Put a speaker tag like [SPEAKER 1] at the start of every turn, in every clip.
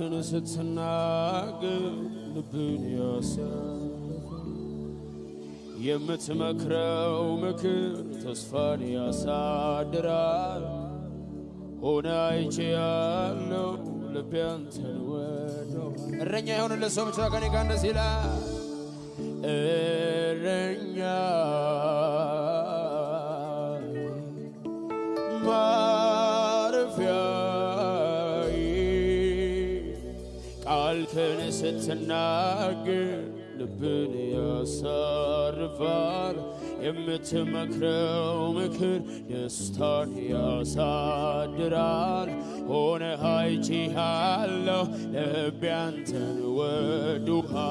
[SPEAKER 1] አፍን ስትናገር ልብን ያሳርፋል። የምትመክረው ምክር ተስፋን ያሳድራል። ሆነ አይቼ ያለው ልቤ አንተን ወደዋል። እረኛ የሆነለት ሰው ብቻ ከኔ ጋር እንደዚህ ይላል እረኛ ቃልክን ስትናገር ልብን ያሳርፋል። የምትመክረው ምክር ደስታን ያሳድራል። ሆነ ሀይቺ ያለሁ ልቤ አንተን ወዶሃል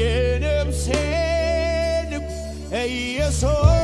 [SPEAKER 1] የነፍሴ ልብ ኢየሱስ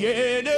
[SPEAKER 1] yeah.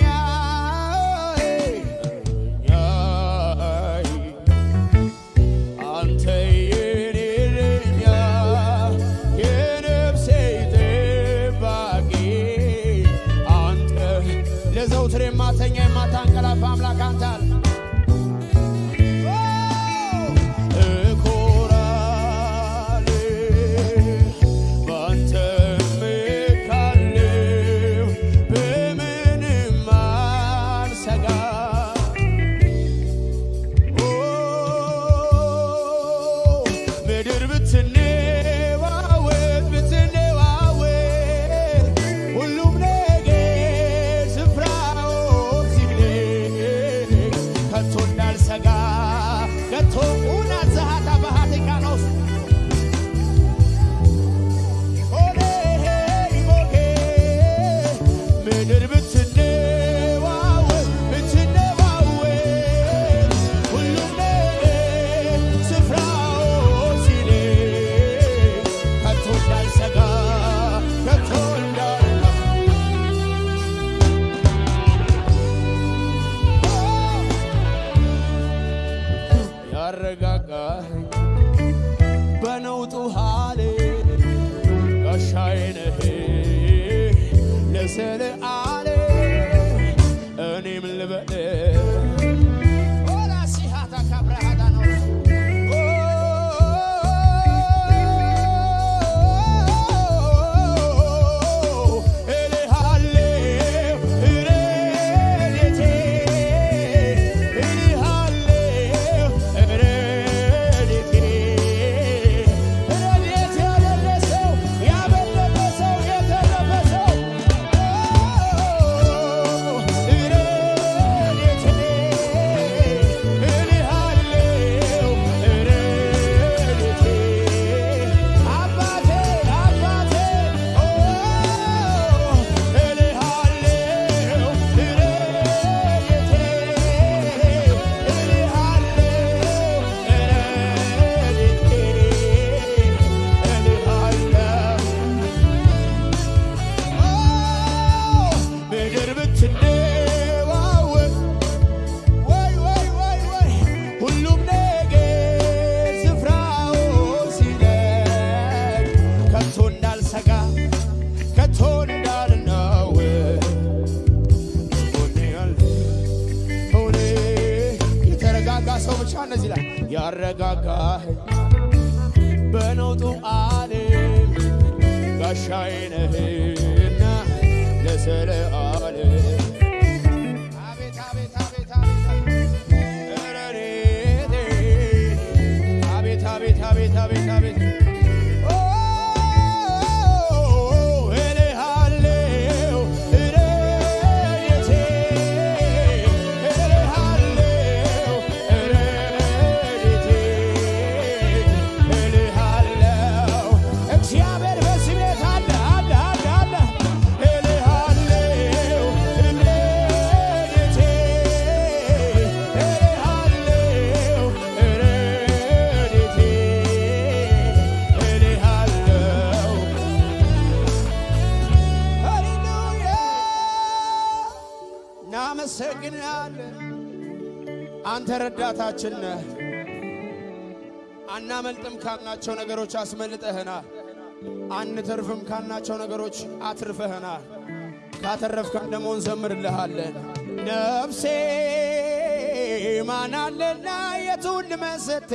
[SPEAKER 1] ቁጥር የማተኛ የማታንቀላፍ አምላክ አንተ አለ እንኳን እዚህ ላይ ያረጋጋኸኝ በነውጡ ዓለም ጋሻዬ ነህና ለሰለአ አንተ ረዳታችን ነህ። አናመልጥም ካልናቸው ነገሮች አስመልጠህናል። አንተርፍም ካልናቸው ነገሮች አትርፈህናል። ካተረፍከን ደግሞ እንዘምርልሃለን። ነፍሴ ማናለና የቱን ልመስት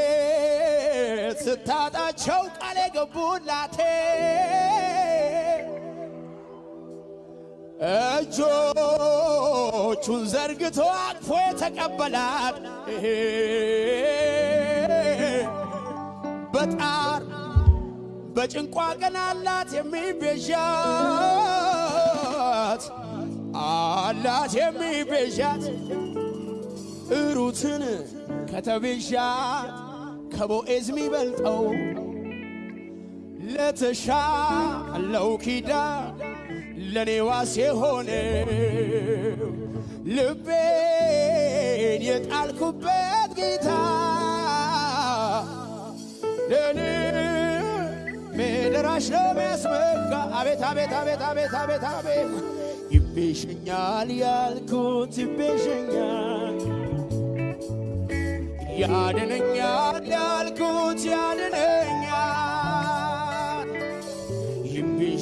[SPEAKER 1] ድንገት ስታጣቸው ቃል የገቡላቴ እጆቹን ዘርግቶ አቅፎ የተቀበላት በጣር በጭንቋ ቀን አላት የሚቤዣት አላት የሚቤዣት። ሩትን ከተቤዣት ከቦኤዝ የሚበልጠው ለተሻለው ኪዳን ለኔ ዋስ የሆነው ልቤን የጣልኩበት ጌታ ለኔ ምድራሽ ነው የሚያስመካ አቤት አቤት አቤት አቤት አቤት አቤት። ይቤዠኛል ያልኩት ይቤዠኛል ያድነኛል ያልኩት ያድነኛል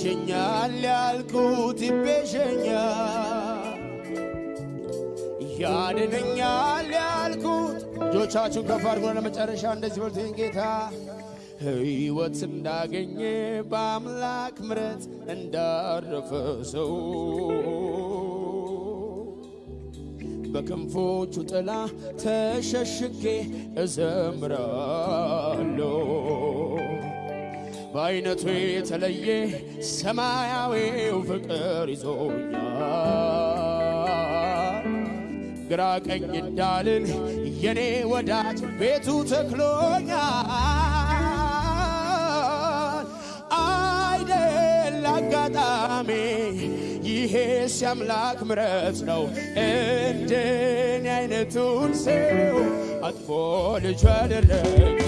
[SPEAKER 1] ይቤዠኛል ያልኩት ይቤዠኛል ያድነኛል ያልኩት እጆቻችሁን ከፍ አድርጎ ለመጨረሻ እንደዚህ በሉት ጌታ ሕይወት እንዳገኘ በአምላክ ምረት እንዳረፈ ሰው በክንፎቹ ጥላ ተሸሽጌ እዘምራለሁ። በአይነቱ የተለየ ሰማያዊው ፍቅር ይዞኛል። ግራ ቀኝ እንዳልን የኔ ወዳጅ ቤቱ ተክሎኛል። አይደል አጋጣሚ ይሄስ የአምላክ ምረት ነው። እንደኔ አይነቱን ሰው አጥፎ ልጁ ያደረገ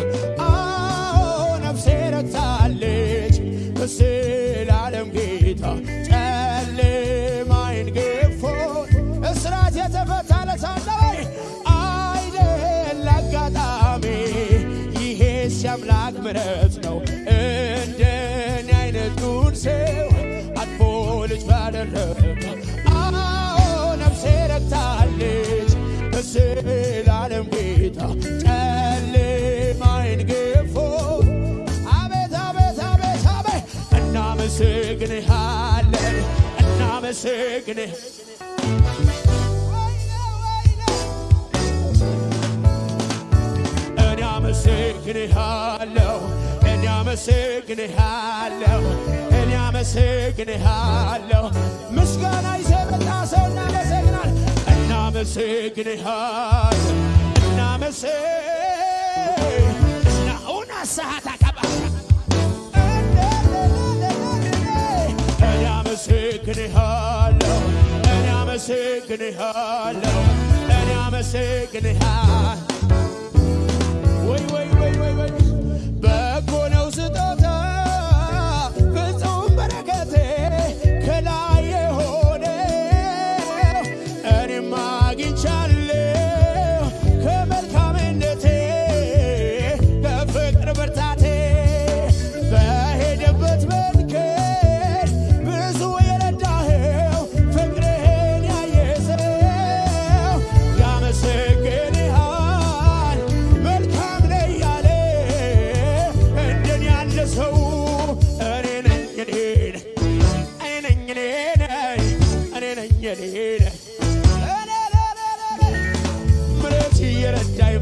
[SPEAKER 1] ረክታለች በዘላለም ጌታ። ጨለማዬን እናመሰግንህ እኔ አመሰግንሃለሁ እኔ አመሰግንሃለሁ እኔ አመሰግንሃለሁ ምስጋና ይዘህ መጣ ሰው እናመሰግናል እናመሰግንሃለን እናመሰ ናኡና ሰዓት አከባ እኔ አመሰግንሃለሁ እኔ አመሰግንሃለሁ እኔ አመሰግንሃለሁ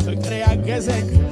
[SPEAKER 1] secret à Gezek.